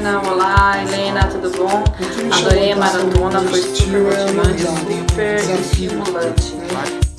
Joana, olá, Helena, tudo bom? Adorei a maratona, foi super motivante, super estimulante.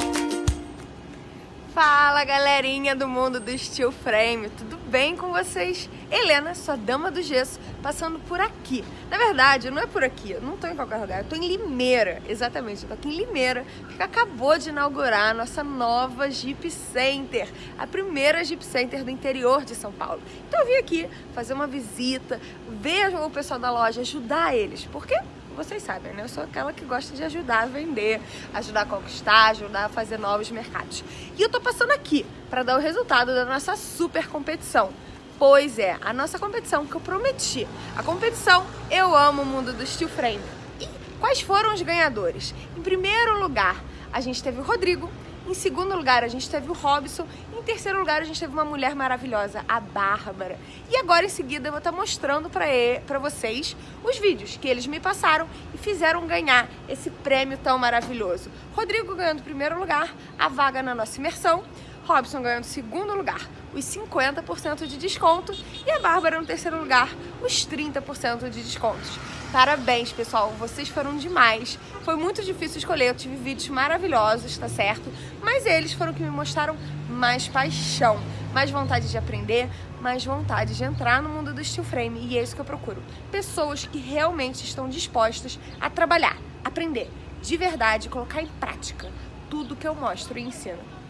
Fala galerinha do mundo do Steel Frame, tudo bem com vocês? Helena, sua dama do gesso, passando por aqui. Na verdade, não é por aqui, eu não tô em qualquer lugar, eu tô em Limeira, exatamente, eu tô aqui em Limeira, que acabou de inaugurar a nossa nova Jeep Center, a primeira Jeep Center do interior de São Paulo. Então eu vim aqui fazer uma visita, ver o pessoal da loja, ajudar eles, porque vocês sabem, né? Eu sou aquela que gosta de ajudar a vender, ajudar a conquistar, ajudar a fazer novos mercados. E eu tô passando aqui para dar o resultado da nossa super competição. Pois é, a nossa competição que eu prometi. A competição Eu Amo o Mundo do Steel Frame. E quais foram os ganhadores? Em primeiro lugar, a gente teve o Rodrigo, em segundo lugar, a gente teve o Robson. Em terceiro lugar, a gente teve uma mulher maravilhosa, a Bárbara. E agora, em seguida, eu vou estar mostrando para vocês os vídeos que eles me passaram e fizeram ganhar esse prêmio tão maravilhoso. Rodrigo ganhando primeiro lugar, a vaga na nossa imersão. Robson ganhando segundo lugar, os 50% de desconto. E a Bárbara no terceiro lugar, os 30% de descontos. Parabéns, pessoal, vocês foram demais. Foi muito difícil escolher, eu tive vídeos maravilhosos, tá certo? Mas eles foram que me mostraram mais paixão, mais vontade de aprender, mais vontade de entrar no mundo do steel frame. E é isso que eu procuro. Pessoas que realmente estão dispostas a trabalhar, aprender, de verdade, colocar em prática tudo que eu mostro e ensino.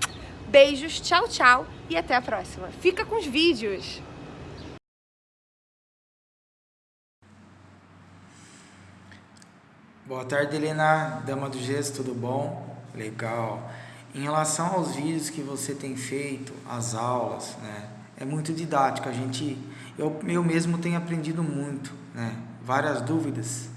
Beijos, tchau, tchau e até a próxima. Fica com os vídeos! Boa tarde, Helena, dama do gesso, tudo bom? Legal. Em relação aos vídeos que você tem feito, as aulas, né? É muito didático, a gente, eu, eu mesmo tenho aprendido muito, né? Várias dúvidas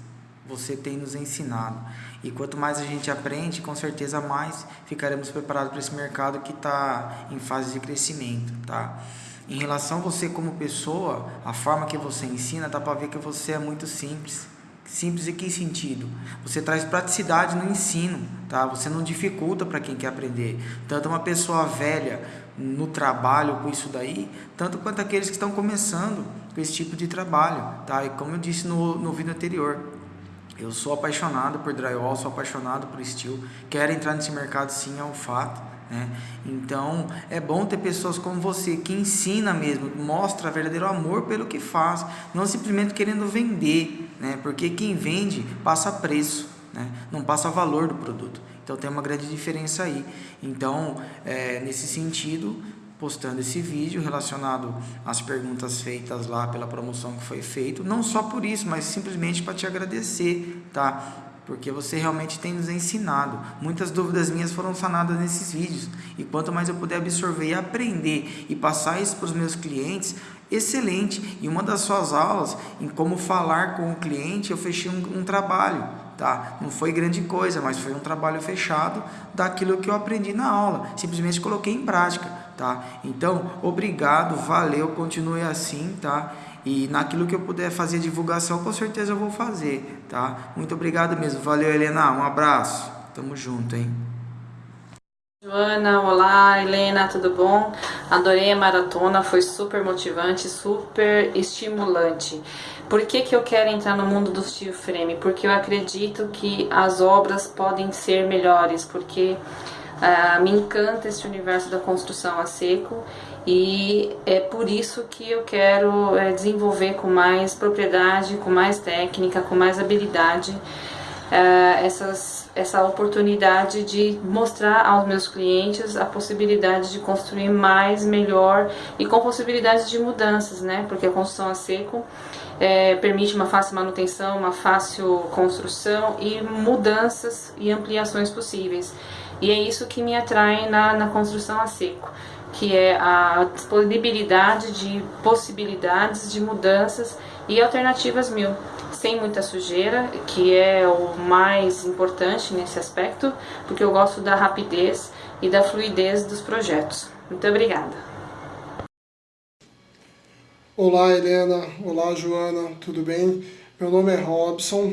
você tem nos ensinado. E quanto mais a gente aprende, com certeza mais ficaremos preparados para esse mercado que está em fase de crescimento, tá? Em relação a você como pessoa, a forma que você ensina, dá para ver que você é muito simples Simples em que sentido? Você traz praticidade no ensino, tá? Você não dificulta para quem quer aprender. Tanto uma pessoa velha no trabalho com isso daí, tanto quanto aqueles que estão começando com esse tipo de trabalho, tá? E como eu disse no, no vídeo anterior, eu sou apaixonado por drywall, sou apaixonado por steel, quero entrar nesse mercado sim, é um fato. Né? Então é bom ter pessoas como você que ensina mesmo, mostra verdadeiro amor pelo que faz, não simplesmente querendo vender, né? porque quem vende passa preço, né? não passa valor do produto. Então tem uma grande diferença aí. Então, é, nesse sentido, postando esse vídeo relacionado às perguntas feitas lá pela promoção que foi feito, não só por isso, mas simplesmente para te agradecer, tá? porque você realmente tem nos ensinado. Muitas dúvidas minhas foram sanadas nesses vídeos, e quanto mais eu puder absorver e aprender e passar isso para os meus clientes, excelente. E uma das suas aulas, em como falar com o cliente, eu fechei um, um trabalho, tá? Não foi grande coisa, mas foi um trabalho fechado daquilo que eu aprendi na aula. Simplesmente coloquei em prática, tá? Então, obrigado, valeu, continue assim, tá? E naquilo que eu puder fazer divulgação, com certeza eu vou fazer, tá? Muito obrigado mesmo. Valeu, Helena. Um abraço. Tamo junto, hein? Joana, olá, Helena, tudo bom? Adorei a maratona, foi super motivante, super estimulante. Por que, que eu quero entrar no mundo do steel frame? Porque eu acredito que as obras podem ser melhores, porque uh, me encanta esse universo da construção a seco e é por isso que eu quero é, desenvolver com mais propriedade, com mais técnica, com mais habilidade é, essas, essa oportunidade de mostrar aos meus clientes a possibilidade de construir mais, melhor e com possibilidades de mudanças, né? Porque a construção a seco é, permite uma fácil manutenção, uma fácil construção e mudanças e ampliações possíveis. E é isso que me atrai na, na construção a seco que é a disponibilidade de possibilidades de mudanças e alternativas mil, sem muita sujeira, que é o mais importante nesse aspecto, porque eu gosto da rapidez e da fluidez dos projetos. Muito obrigada. Olá Helena, olá Joana, tudo bem? Meu nome é Robson,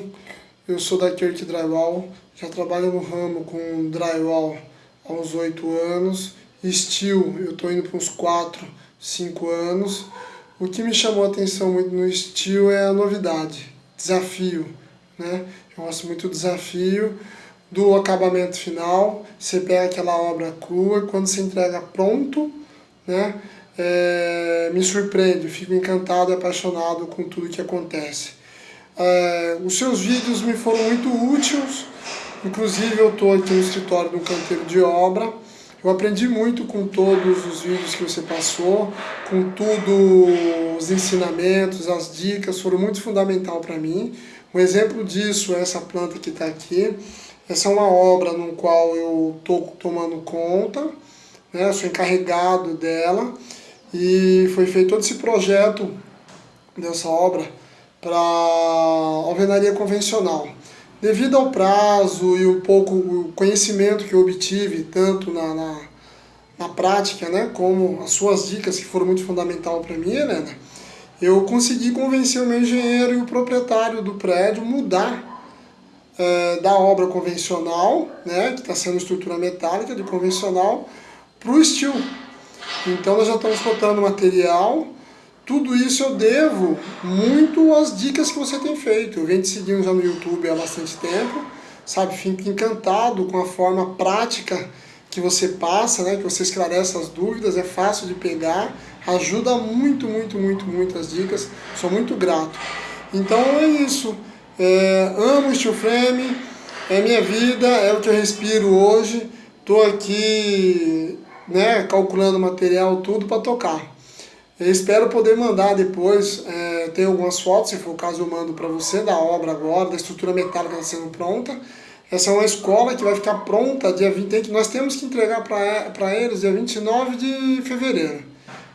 eu sou da Kirk Drywall, já trabalho no ramo com drywall há uns oito anos Steel, eu estou indo para uns 4, 5 anos. O que me chamou a atenção muito no estilo é a novidade, desafio, né? Eu gosto muito do desafio, do acabamento final, você pega aquela obra crua, quando você entrega pronto, né? É, me surpreende, fico encantado e apaixonado com tudo que acontece. É, os seus vídeos me foram muito úteis, inclusive eu estou aqui no escritório do canteiro de obra, eu aprendi muito com todos os vídeos que você passou, com tudo, os ensinamentos, as dicas, foram muito fundamental para mim. Um exemplo disso é essa planta que está aqui. Essa é uma obra no qual eu estou tomando conta, né? sou encarregado dela e foi feito todo esse projeto dessa obra para alvenaria convencional. Devido ao prazo e o pouco conhecimento que eu obtive, tanto na, na, na prática, né, como as suas dicas que foram muito fundamental para mim, Helena, eu consegui convencer o meu engenheiro e o proprietário do prédio mudar é, da obra convencional, né, que está sendo estrutura metálica, de convencional, para o steel. Então nós já estamos botando material, tudo isso eu devo muito às dicas que você tem feito. Eu venho te seguindo já no YouTube há bastante tempo, sabe? Fico encantado com a forma prática que você passa, né? que você esclarece as dúvidas, é fácil de pegar, ajuda muito, muito, muito, muito as dicas, sou muito grato. Então é isso, é, amo o Steel Frame, é minha vida, é o que eu respiro hoje, estou aqui né, calculando material, tudo para tocar. Eu espero poder mandar depois, é, tem algumas fotos, se for o caso eu mando para você, da obra agora, da estrutura metálica está sendo pronta. Essa é uma escola que vai ficar pronta dia 20, tem que, nós temos que entregar para eles dia 29 de fevereiro.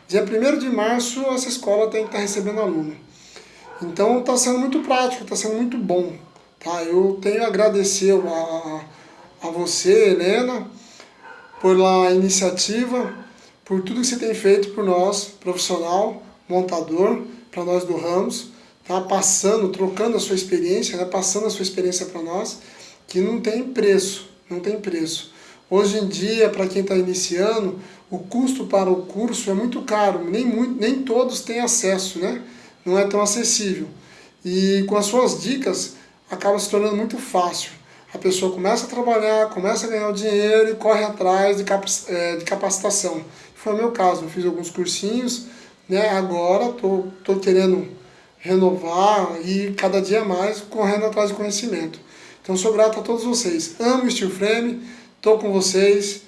Dia 1 de março essa escola tem que estar tá recebendo aluno. Então está sendo muito prático, está sendo muito bom. Tá? Eu tenho a agradecer a, a você, Helena, pela iniciativa, por tudo que você tem feito por nós, profissional, montador, para nós do Ramos, tá passando, trocando a sua experiência, né? passando a sua experiência para nós, que não tem preço, não tem preço. Hoje em dia, para quem está iniciando, o custo para o curso é muito caro, nem, muito, nem todos têm acesso, né? não é tão acessível. E com as suas dicas, acaba se tornando muito fácil. A pessoa começa a trabalhar, começa a ganhar o dinheiro e corre atrás de, é, de capacitação. Foi o meu caso, eu fiz alguns cursinhos, né? agora tô, tô querendo renovar e cada dia mais correndo atrás de conhecimento. Então sou grato a todos vocês. Amo o Steel Frame, estou com vocês,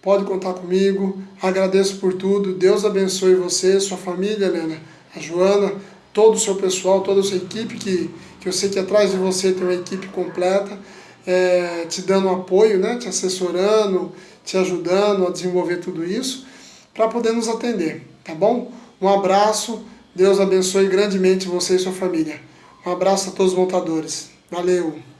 pode contar comigo, agradeço por tudo, Deus abençoe você, sua família, Helena, a Joana, todo o seu pessoal, toda a sua equipe, que, que eu sei que atrás de você tem uma equipe completa, é, te dando apoio, né, te assessorando, te ajudando a desenvolver tudo isso para poder nos atender, tá bom? Um abraço, Deus abençoe grandemente você e sua família. Um abraço a todos os montadores. Valeu!